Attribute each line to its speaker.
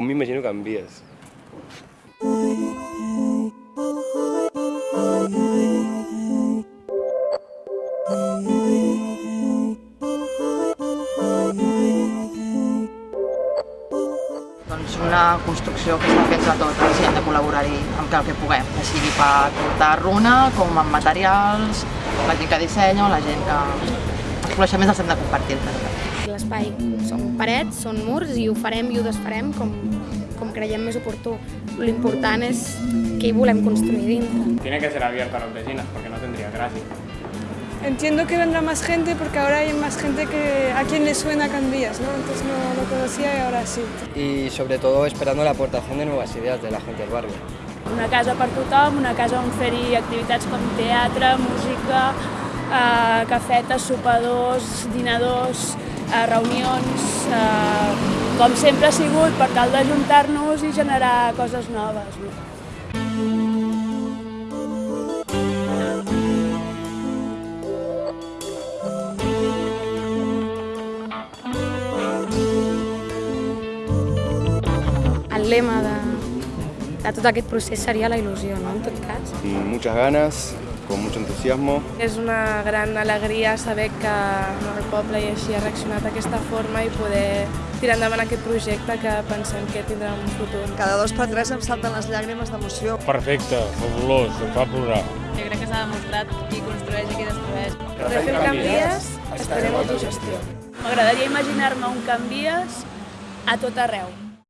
Speaker 1: com m'imagino Canvies.
Speaker 2: Doncs una construcció que s'ha fet de totes i hem de col·laborar-hi amb el que puguem, ja sigui per portar runa, com amb materials, la gent que dissenya, la gent que... Els coneixements els hem de compartir tots.
Speaker 3: L'espai són parets, són murs i ho farem i ho desfarem com, com creiem més oportú. L'important és què hi volem construir dintre.
Speaker 4: Tiene que ser abierto a los vecinos porque no tendría gracia.
Speaker 5: Entiendo que vendrá más gente porque ahora hay más gente que a quien le suena Candías, ¿no? Antes no lo conocía y ahora sí.
Speaker 6: y sobre todo esperando la aportación de nuevas ideas de la gente del barrio.
Speaker 7: Una casa per tothom, una casa on fer-hi activitats com teatre, música, eh, cafetes, sopadors, dinadors, eh, reunions, eh, com sempre ha sigut per tal d'ajuntar-nos i generar coses noves. No?
Speaker 3: El lema de, de tot aquest procés seria la il·lusió, no? en tot cas.
Speaker 1: Muchas ganas, con mucho entusiasmo.
Speaker 8: És una gran alegria saber que el poble i així ha reaccionat d'aquesta forma i poder tirar endavant aquest projecte que pensem que tindrà un futur.
Speaker 9: Cada dos per tres em salten les llàgrimes d'emoció.
Speaker 4: Perfecte, fabulós, em fa plorar.
Speaker 7: Jo crec que s'ha demostrat qui construeix i qui destrueix.
Speaker 8: De fer canvies, estarem autogestió.
Speaker 7: M'agradaria imaginar-me un canvies a tot arreu.